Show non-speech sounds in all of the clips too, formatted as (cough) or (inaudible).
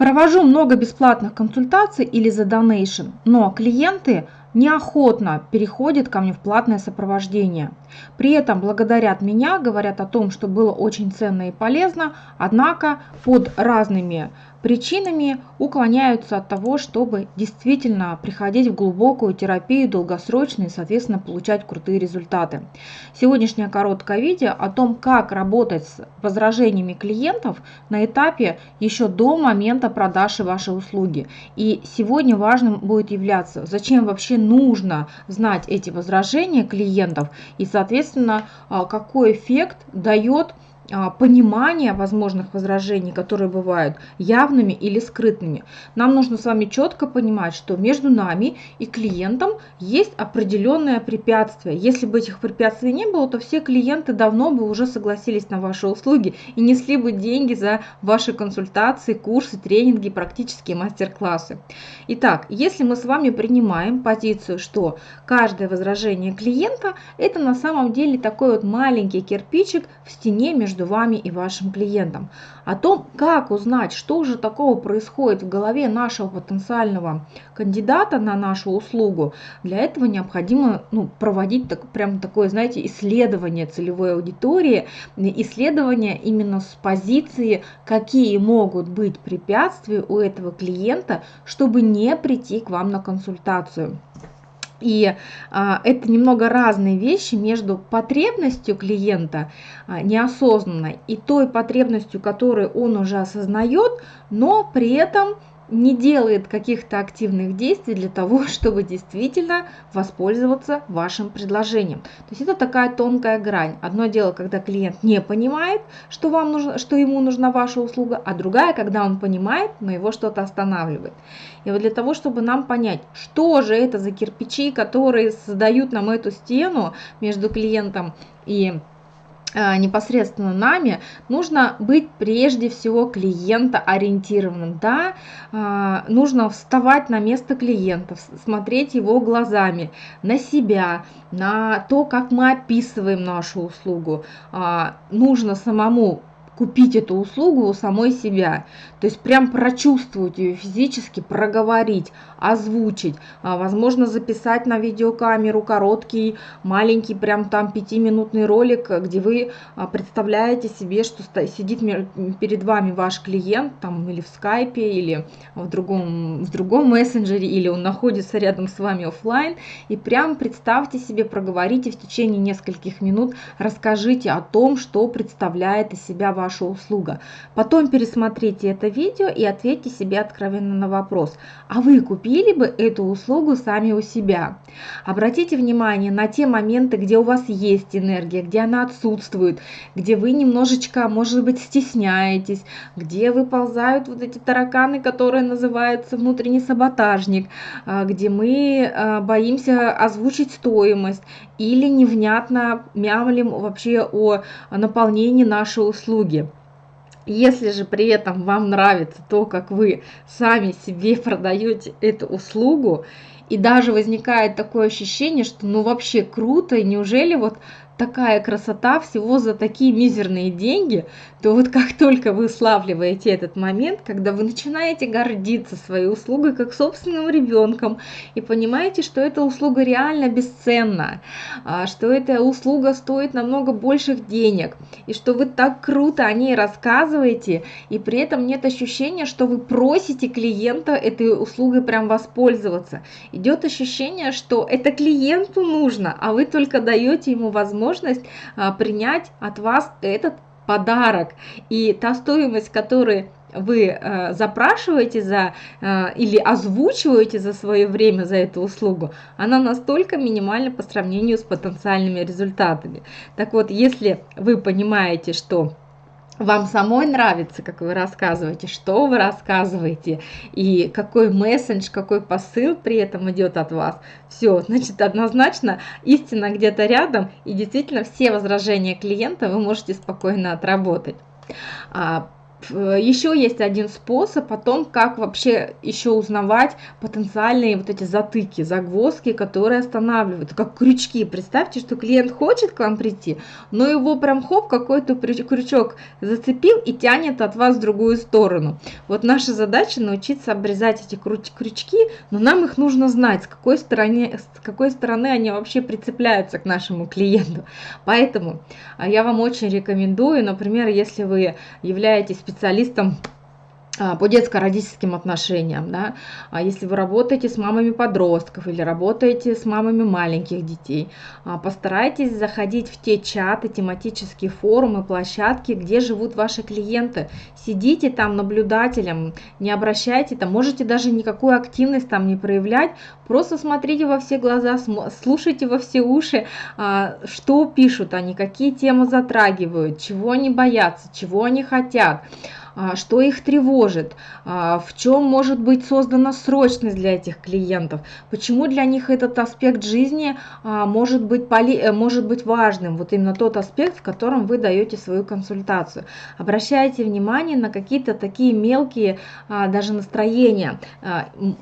Провожу много бесплатных консультаций или за донейшн, но клиенты неохотно переходят ко мне в платное сопровождение. При этом благодарят меня, говорят о том, что было очень ценно и полезно, однако под разными причинами уклоняются от того, чтобы действительно приходить в глубокую терапию долгосрочно и, соответственно, получать крутые результаты. Сегодняшнее короткое видео о том, как работать с возражениями клиентов на этапе еще до момента продажи вашей услуги. И сегодня важным будет являться, зачем вообще нужно знать эти возражения клиентов и, соответственно, а, какой эффект дает понимание возможных возражений, которые бывают явными или скрытными. Нам нужно с вами четко понимать, что между нами и клиентом есть определенное препятствие. Если бы этих препятствий не было, то все клиенты давно бы уже согласились на ваши услуги и несли бы деньги за ваши консультации, курсы, тренинги, практические мастер-классы. Итак, если мы с вами принимаем позицию, что каждое возражение клиента это на самом деле такой вот маленький кирпичик в стене между между вами и вашим клиентом. О том, как узнать, что же такого происходит в голове нашего потенциального кандидата на нашу услугу, для этого необходимо ну, проводить так, прям такое, знаете, исследование целевой аудитории, исследование именно с позиции, какие могут быть препятствия у этого клиента, чтобы не прийти к вам на консультацию. И а, это немного разные вещи между потребностью клиента а, неосознанной и той потребностью, которую он уже осознает, но при этом не делает каких-то активных действий для того, (laughs) чтобы действительно воспользоваться вашим предложением. То есть это такая тонкая грань. Одно дело, когда клиент не понимает, что, вам нужно, что ему нужна ваша услуга, а другая, когда он понимает, но его что-то останавливает. И вот для того, чтобы нам понять, что же это за кирпичи, которые создают нам эту стену между клиентом и непосредственно нами, нужно быть прежде всего клиента ориентированным. Да, э, нужно вставать на место клиента, смотреть его глазами, на себя, на то, как мы описываем нашу услугу. Э, нужно самому купить эту услугу у самой себя. То есть прям прочувствовать ее физически, проговорить, озвучить, а, возможно записать на видеокамеру короткий, маленький, прям там пятиминутный ролик, где вы а, представляете себе, что сидит перед вами ваш клиент там или в скайпе, или в другом, в другом мессенджере, или он находится рядом с вами офлайн, и прям представьте себе, проговорите в течение нескольких минут, расскажите о том, что представляет из себя ваша услуга. Потом пересмотрите это видео и ответьте себе откровенно на вопрос, а вы купили бы эту услугу сами у себя? Обратите внимание на те моменты, где у вас есть энергия, где она отсутствует, где вы немножечко, может быть, стесняетесь, где выползают вот эти тараканы, которые называются внутренний саботажник, а, где мы а, боимся озвучить стоимость или невнятно мямлим вообще о наполнении нашей услуги. Если же при этом вам нравится то, как вы сами себе продаете эту услугу, и даже возникает такое ощущение, что ну вообще круто, и неужели вот такая красота всего за такие мизерные деньги, то вот как (laughs) только вы славливаете этот момент, когда вы начинаете гордиться своей услугой как собственным ребенком и понимаете, что эта услуга реально бесценна, а, что эта услуга стоит намного больших денег, и что вы так круто о ней рассказываете, и при этом нет ощущения, что вы просите клиента этой услугой прям воспользоваться. Идет ощущение, что это клиенту нужно, а вы только даете ему возможность возможность а, принять от вас этот подарок. И та стоимость, которую вы э, запрашиваете за э, или озвучиваете за свое время за эту услугу, она настолько минимальна по сравнению с потенциальными результатами. Так вот, если вы понимаете, что вам самой нравится, как вы рассказываете, что вы рассказываете, и какой месседж, какой посыл при этом идет от вас. Все, значит, однозначно истина где-то рядом, и действительно все возражения клиента вы можете спокойно отработать. А, еще есть один способ о том, как вообще еще узнавать потенциальные вот эти затыки, загвоздки, которые останавливают, как крючки. Представьте, что клиент хочет к вам прийти, но его прям хоп, какой-то крючок зацепил и тянет от вас в другую сторону. Вот наша задача научиться обрезать эти крючки, но нам их нужно знать, с какой стороны, с какой стороны они вообще прицепляются к нашему клиенту. Поэтому а, я вам очень рекомендую, например, если вы являетесь специалистом по детско-родительским отношениям, да, а если вы работаете с мамами подростков или работаете с мамами маленьких детей, а, постарайтесь заходить в те чаты, тематические форумы, площадки, где живут ваши клиенты. Сидите там наблюдателем, не обращайте там, можете даже никакую активность там не проявлять, просто смотрите во все глаза, слушайте во все уши, что пишут они, какие темы затрагивают, чего они боятся, чего они хотят. А, что их тревожит, а, в чем может быть создана срочность для этих клиентов, почему для них этот аспект жизни а, может быть, поли, э, может быть важным, вот именно тот аспект, в котором вы даете свою консультацию. Обращайте внимание на какие-то такие мелкие даже настроения.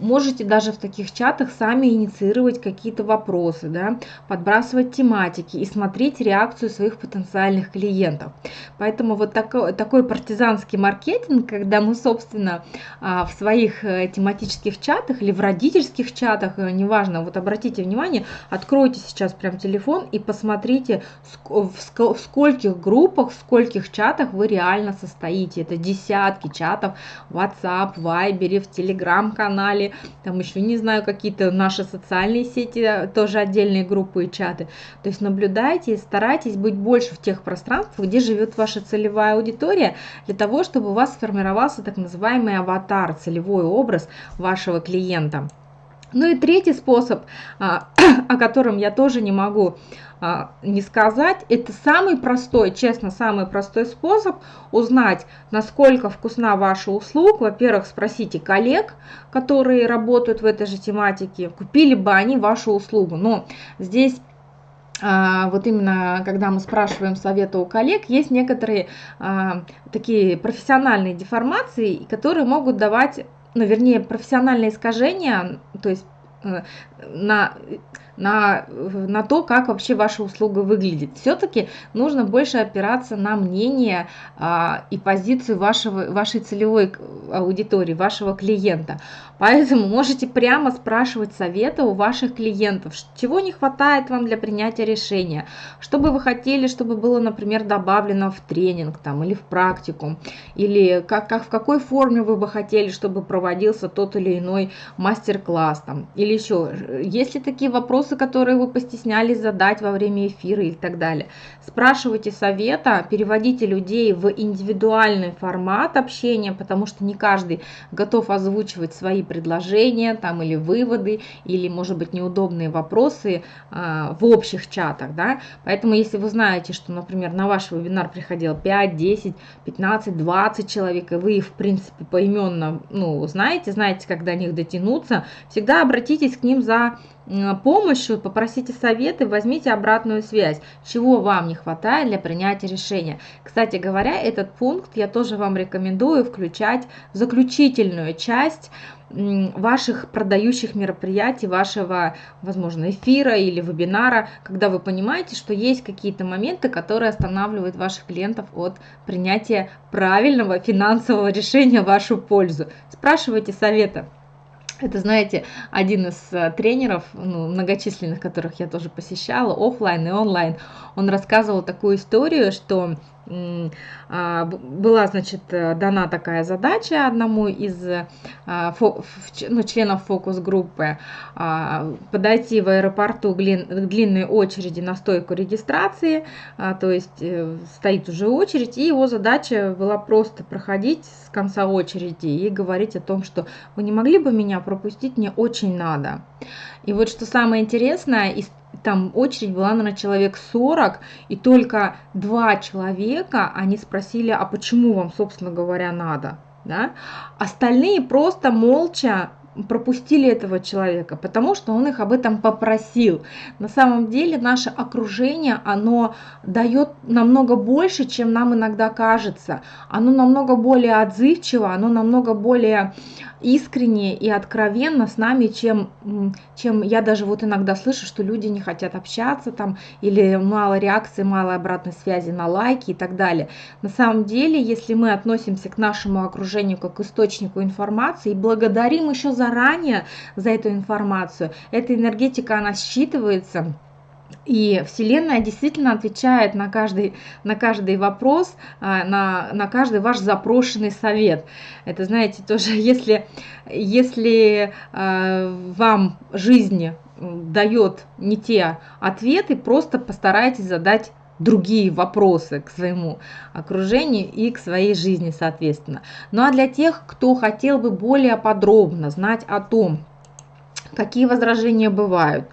Можете даже в таких чатах сами инициировать какие-то вопросы, да, подбрасывать тематики и смотреть реакцию своих потенциальных клиентов. Поэтому вот такой, такой партизанский маркетинг маркетинг, когда мы, собственно, а, в своих э, тематических чатах или в родительских чатах, э, неважно, вот обратите внимание, откройте сейчас прям телефон и посмотрите, в скольких группах, в скольких чатах вы реально состоите. Это десятки чатов в WhatsApp, Viber, в Telegram-канале, там еще, не знаю, какие-то наши социальные сети, э, тоже отдельные группы и чаты. То есть наблюдайте и старайтесь быть больше в тех пространствах, где живет ваша целевая аудитория, для того, чтобы у вас сформировался так называемый аватар, целевой образ вашего клиента. Ну и третий способ, а, (clears throat) о котором я тоже не могу а, не сказать, это самый простой, честно, самый простой способ узнать, насколько вкусна ваша услуга. Во-первых, спросите коллег, которые работают в этой же тематике, купили бы они вашу услугу. Но здесь вот именно когда мы спрашиваем совета у коллег, есть некоторые а, такие профессиональные деформации, которые могут давать, ну, вернее, профессиональные искажения, то есть э, на на, на то, как вообще ваша услуга выглядит. Все-таки нужно больше опираться на мнение а, и позицию вашего, вашей целевой аудитории, вашего клиента. Поэтому можете прямо спрашивать совета у ваших клиентов, чего не хватает вам для принятия решения, что бы вы хотели, чтобы было, например, добавлено в тренинг там, или в практику, или как, как, в какой форме вы бы хотели, чтобы проводился тот или иной мастер-класс, там, или еще. Есть ли такие вопросы, которые вы постеснялись задать во время эфира и так далее? Спрашивайте совета, переводите людей в индивидуальный формат общения, потому что не каждый готов озвучивать свои предложения там, или выводы, или, может быть, неудобные вопросы а, в общих чатах. Да? Поэтому, если вы знаете, что, например, на ваш вебинар приходило 5, 10, 15, 20 человек, и вы их, в принципе, поименно ну, знаете, знаете, как до них дотянуться, всегда обратитесь к ним за помощью, попросите советы, возьмите обратную связь, чего вам не хватает для принятия решения. Кстати говоря, этот пункт я тоже вам рекомендую включать в заключительную часть ваших продающих мероприятий, вашего, возможно, эфира или вебинара, когда вы понимаете, что есть какие-то моменты, которые останавливают ваших клиентов от принятия правильного финансового (laughs) решения в вашу пользу. Спрашивайте совета. Это, знаете, один из э, тренеров, ну, многочисленных, которых я тоже посещала, офлайн и онлайн, он рассказывал такую историю, что была, значит, э, дана такая задача одному из а, ну, членов фокус-группы а, подойти в аэропорту к длинной очереди на стойку регистрации, то есть э, стоит уже очередь, и его задача была просто проходить с конца очереди и говорить о том, что вы не могли бы меня пропустить, мне очень надо. И вот что самое интересное, там очередь была, наверное, человек 40, и только два человека, они спросили, а почему вам, собственно говоря, надо? Да? Остальные просто молча пропустили этого человека, потому что он их об этом попросил. На самом деле наше окружение, оно дает намного больше, чем нам иногда кажется. Оно намного более отзывчиво, оно намного более искренне и откровенно с нами, чем, чем я даже вот иногда слышу, что люди не хотят общаться там, или мало реакции, мало обратной связи на лайки и так далее. На самом деле, если мы относимся к нашему окружению как к источнику информации и благодарим еще заранее за эту информацию, эта энергетика, она считывается, и Вселенная действительно отвечает на каждый, на каждый вопрос, а, на, на каждый ваш запрошенный совет. Это, знаете, тоже, (laughs) если, если э, вам жизнь дает не те ответы, просто постарайтесь задать другие вопросы к своему окружению и к своей жизни, соответственно. Ну а для тех, кто хотел бы более подробно знать о том, какие возражения бывают,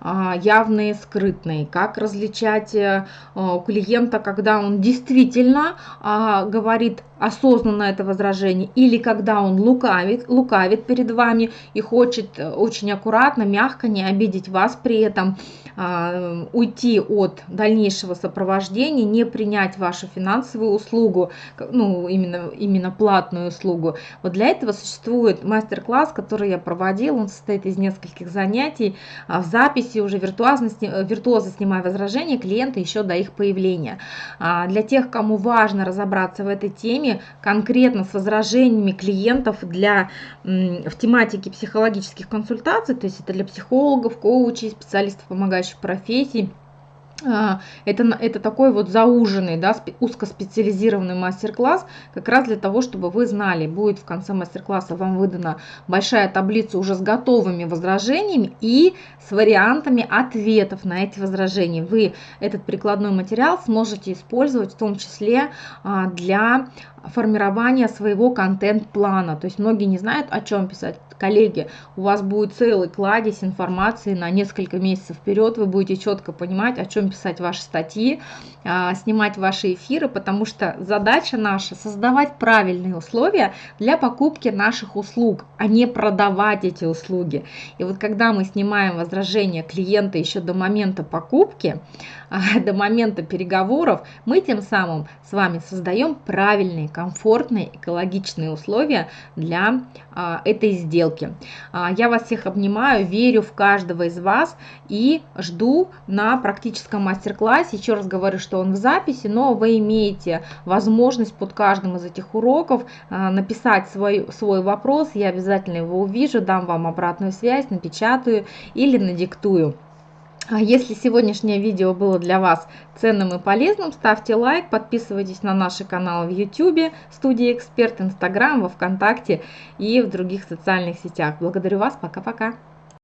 а, явные, скрытные, как различать э, у клиента, когда он действительно а, говорит осознанно это возражение, или когда он лукавит, лукавит перед вами и хочет э, очень аккуратно, мягко не обидеть вас при этом, а, уйти от дальнейшего сопровождения, не принять вашу финансовую услугу, ну, именно, именно платную услугу. Вот для этого существует мастер-класс, который я проводил, он состоит из нескольких занятий, в записи записи уже виртуозно, э, виртуозно снимая возражения клиента еще до их появления. А, для тех, кому важно разобраться в этой теме, конкретно с возражениями клиентов для, в тематике психологических консультаций, то есть это для психологов, коучей, специалистов помогающих профессий, это, это такой вот зауженный, да, узкоспециализированный мастер-класс, как раз для того, чтобы вы знали, будет в конце мастер-класса вам выдана большая таблица уже с готовыми возражениями и с вариантами ответов на эти возражения. Вы этот прикладной материал сможете использовать в том числе а, для формирования своего контент-плана. То есть многие не знают, о чем писать. Коллеги, у вас будет целый кладезь информации на несколько месяцев вперед. Вы будете четко понимать, о чем писать ваши статьи, а, снимать ваши эфиры, потому что задача наша создавать правильные условия для покупки наших услуг, а не продавать эти услуги. И вот когда мы снимаем возражения клиента еще до момента покупки, а, (laughs) до момента переговоров, мы тем самым с вами создаем правильные, комфортные, экологичные условия для а, этой сделки. А, я вас всех обнимаю, верю в каждого из вас и жду на практическом мастер-классе. Еще раз говорю, что он в записи, но вы имеете возможность под каждым из этих уроков написать свой, свой вопрос. Я обязательно его увижу, дам вам обратную связь, напечатаю или надиктую. А если сегодняшнее видео было для вас ценным и полезным, ставьте лайк, подписывайтесь на наши каналы в YouTube, студия Эксперт, Инстаграм, во Вконтакте и в других социальных сетях. Благодарю вас, пока-пока.